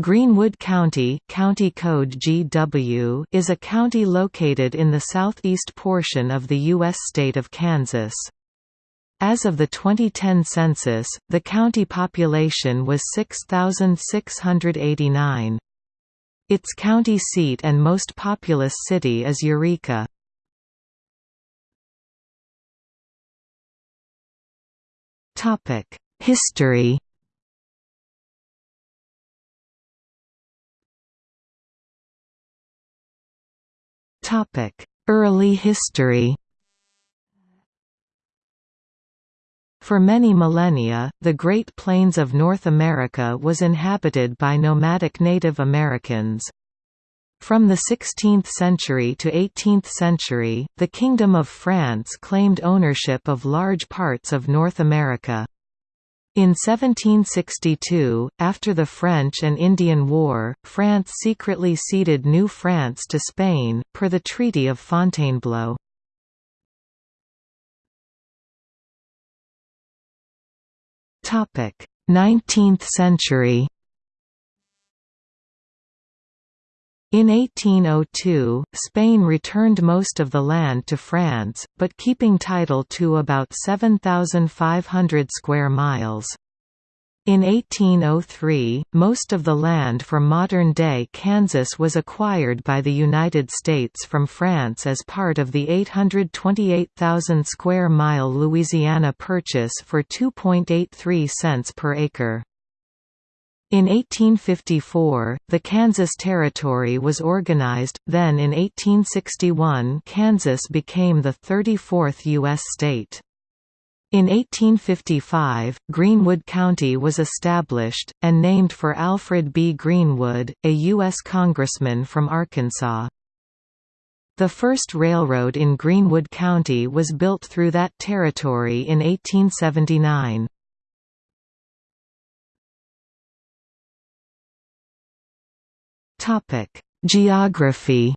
Greenwood County, county code GW is a county located in the southeast portion of the U.S. state of Kansas. As of the 2010 census, the county population was 6,689. Its county seat and most populous city is Eureka. History Early history For many millennia, the Great Plains of North America was inhabited by nomadic Native Americans. From the 16th century to 18th century, the Kingdom of France claimed ownership of large parts of North America. In 1762, after the French and Indian War, France secretly ceded New France to Spain, per the Treaty of Fontainebleau. Nineteenth century In 1802, Spain returned most of the land to France, but keeping title to about 7,500 square miles. In 1803, most of the land for modern-day Kansas was acquired by the United States from France as part of the 828,000 square mile Louisiana Purchase for 2.83 cents per acre. In 1854, the Kansas Territory was organized, then in 1861 Kansas became the 34th U.S. state. In 1855, Greenwood County was established, and named for Alfred B. Greenwood, a U.S. congressman from Arkansas. The first railroad in Greenwood County was built through that territory in 1879. Topic: Geography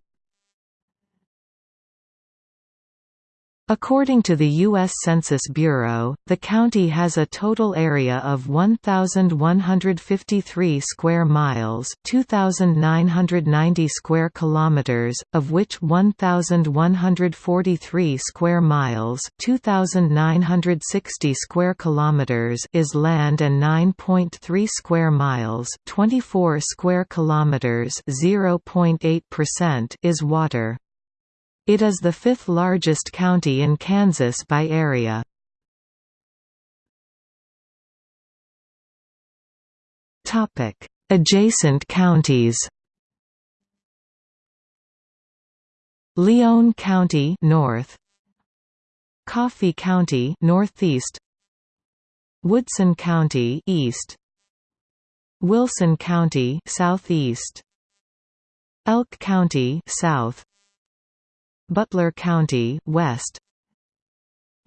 According to the U.S. Census Bureau, the county has a total area of 1,153 square miles 2,990 square kilometers, of which 1,143 square miles 2,960 square kilometers is land and 9.3 square miles 24 square kilometers 0.8% is water. It is the fifth largest county in Kansas by area. Adjacent counties Lyon County north. Coffey County northeast. Woodson County east. Wilson County southeast. Elk County south Butler County west.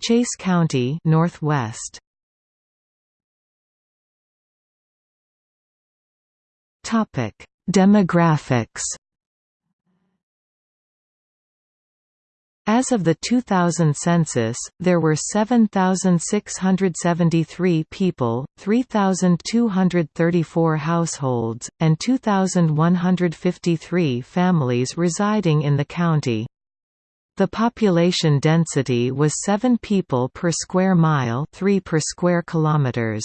Chase County northwest. Topic Demographics. As of the 2000 census, there were 7,673 people, 3,234 households, and 2,153 families residing in the county. The population density was 7 people per square mile 3 per square kilometers.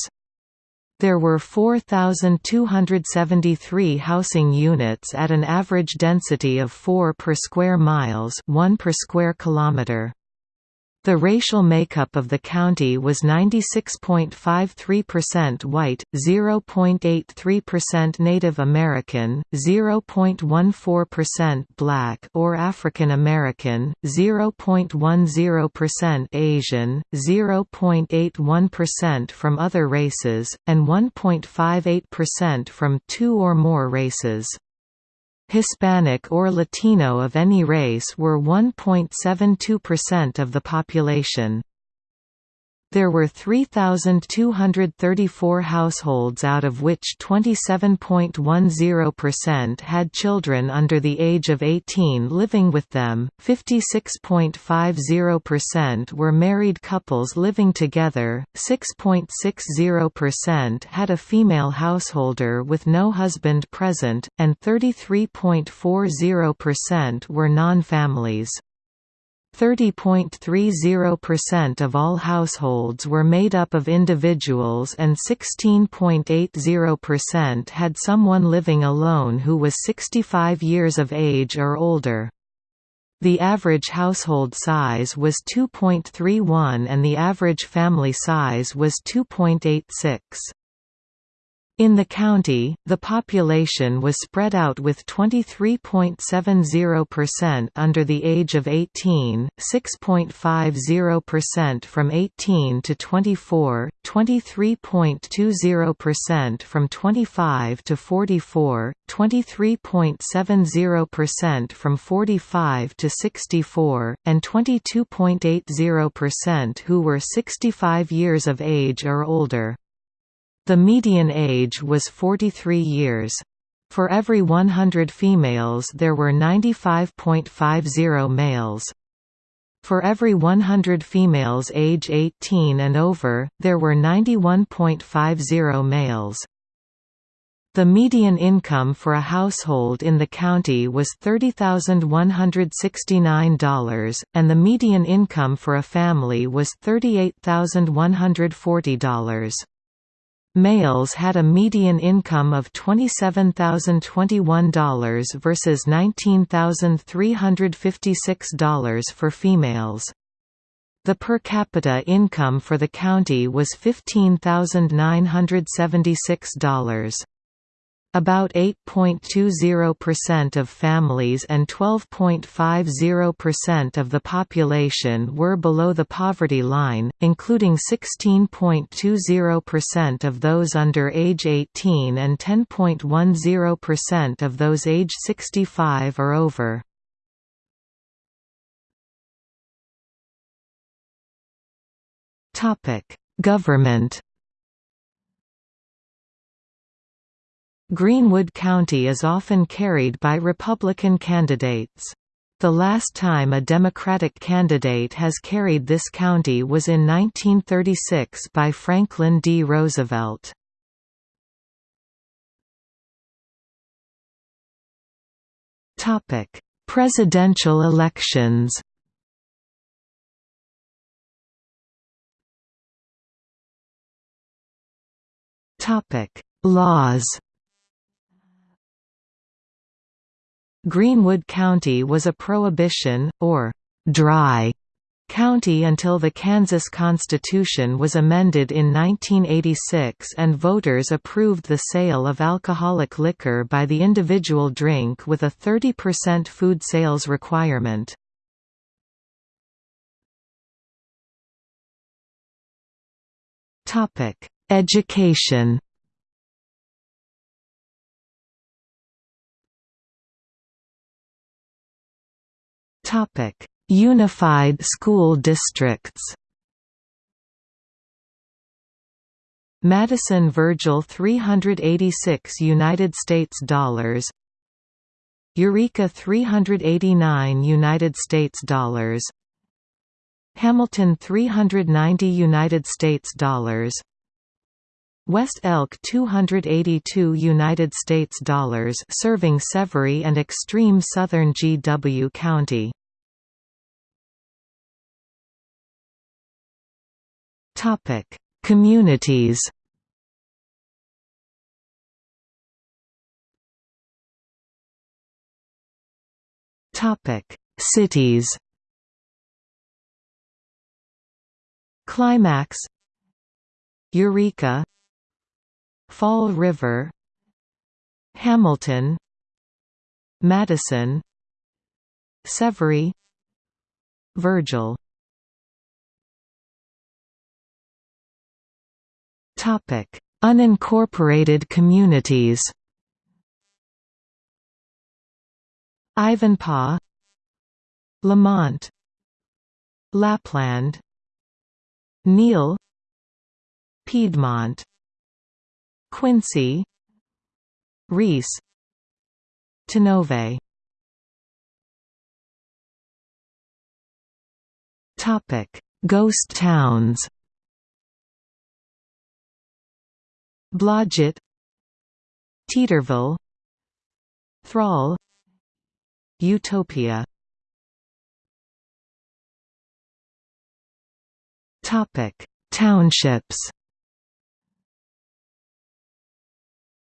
There were 4,273 housing units at an average density of 4 per square miles 1 per square kilometer. The racial makeup of the county was 96.53% white, 0.83% Native American, 0.14% black or African American, 0.10% Asian, 0.81% from other races, and 1.58% from two or more races. Hispanic or Latino of any race were 1.72% of the population. There were 3,234 households out of which 27.10% had children under the age of 18 living with them, 56.50% were married couples living together, 6.60% had a female householder with no husband present, and 33.40% were non-families. 30.30% of all households were made up of individuals and 16.80% had someone living alone who was 65 years of age or older. The average household size was 2.31 and the average family size was 2.86. In the county, the population was spread out with 23.70% under the age of 18, 6.50% from 18 to 24, 23.20% from 25 to 44, 23.70% from 45 to 64, and 22.80% who were 65 years of age or older. The median age was 43 years. For every 100 females there were 95.50 males. For every 100 females age 18 and over, there were 91.50 males. The median income for a household in the county was $30,169, and the median income for a family was $38,140. Males had a median income of $27,021 versus $19,356 for females. The per capita income for the county was $15,976. About 8.20% of families and 12.50% of the population were below the poverty line, including 16.20% of those under age 18 and 10.10% of those age 65 or over. Government Greenwood County is often carried by Republican candidates. The last time a Democratic candidate has carried this county was in 1936 by Franklin D. Roosevelt. Presidential elections Laws Greenwood County was a prohibition, or «dry» county until the Kansas Constitution was amended in 1986 and voters approved the sale of alcoholic liquor by the individual drink with a 30% food sales requirement. Education Topic: Unified School Districts. Madison Virgil 386 United States dollars. Eureka 389 United States dollars. Hamilton 390 United States dollars. West Elk 282 United States dollars serving Severy and extreme southern GW County Topic: Communities. Topic: Cities. Climax Eureka Fall River Hamilton Madison Severy Virgil Topic: Unincorporated communities. Ivanpah, Lamont, Lapland, Neal Piedmont Quincy Reece Tonovay Topic: Ghost towns. Blodgett Teeterville Thrall Utopia Topic: Townships.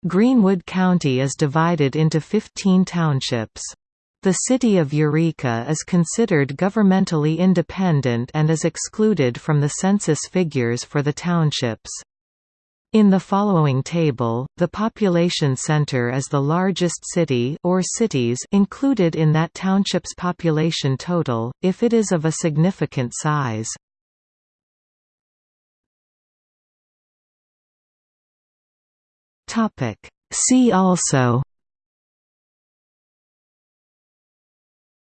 Greenwood County is divided into 15 townships. The city of Eureka is considered governmentally independent and is excluded from the census figures for the townships. In the following table, the population center is the largest city or cities included in that township's population total, if it is of a significant size. See also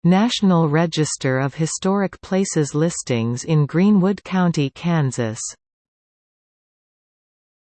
National Register of Historic Places listings in Greenwood County, Kansas